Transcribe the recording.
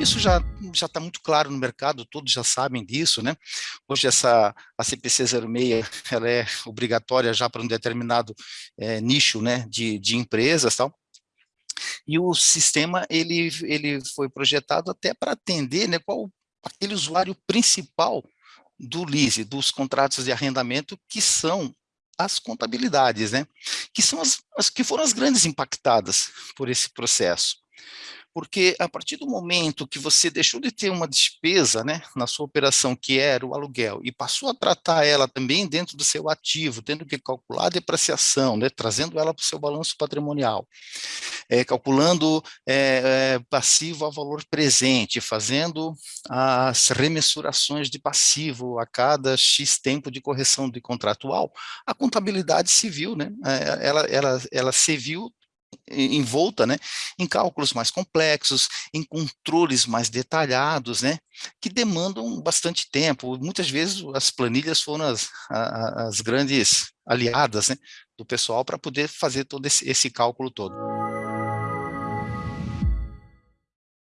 Isso já já está muito claro no mercado, todos já sabem disso, né? Hoje essa a CPC 06 ela é obrigatória já para um determinado é, nicho, né, de, de empresas, tal. E o sistema ele ele foi projetado até para atender, né, qual aquele usuário principal do lease, dos contratos de arrendamento, que são as contabilidades, né? Que são as, as que foram as grandes impactadas por esse processo porque a partir do momento que você deixou de ter uma despesa né, na sua operação, que era o aluguel, e passou a tratar ela também dentro do seu ativo, tendo que calcular a depreciação, né, trazendo ela para o seu balanço patrimonial, é, calculando é, é, passivo a valor presente, fazendo as remensurações de passivo a cada X tempo de correção de contratual, a contabilidade civil, né, ela, ela, ela se viu envolta né, em cálculos mais complexos, em controles mais detalhados, né, que demandam bastante tempo. Muitas vezes as planilhas foram as, as grandes aliadas né, do pessoal para poder fazer todo esse, esse cálculo todo.